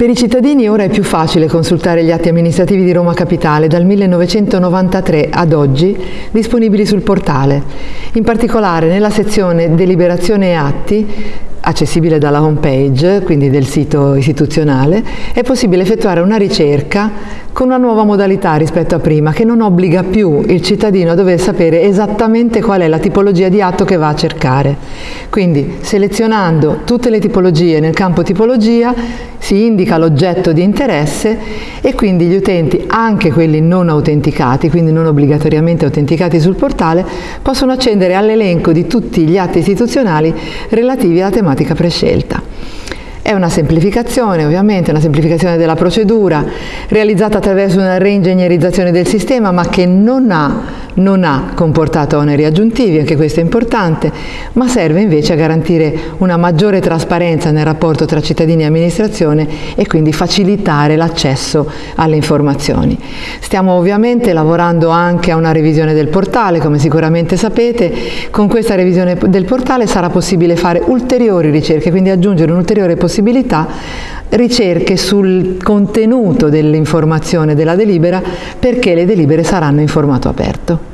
Per i cittadini ora è più facile consultare gli atti amministrativi di Roma Capitale dal 1993 ad oggi disponibili sul portale. In particolare nella sezione Deliberazione e atti accessibile dalla home page, quindi del sito istituzionale, è possibile effettuare una ricerca con una nuova modalità rispetto a prima, che non obbliga più il cittadino a dover sapere esattamente qual è la tipologia di atto che va a cercare. Quindi selezionando tutte le tipologie nel campo tipologia si indica l'oggetto di interesse e quindi gli utenti, anche quelli non autenticati, quindi non obbligatoriamente autenticati sul portale, possono accedere all'elenco di tutti gli atti istituzionali relativi alla tematica prescelta. È una semplificazione ovviamente, una semplificazione della procedura realizzata attraverso una reingegnerizzazione del sistema ma che non ha non ha comportato oneri aggiuntivi, anche questo è importante, ma serve invece a garantire una maggiore trasparenza nel rapporto tra cittadini e amministrazione e quindi facilitare l'accesso alle informazioni. Stiamo ovviamente lavorando anche a una revisione del portale, come sicuramente sapete, con questa revisione del portale sarà possibile fare ulteriori ricerche, quindi aggiungere un'ulteriore possibilità ricerche sul contenuto dell'informazione della delibera perché le delibere saranno in formato aperto.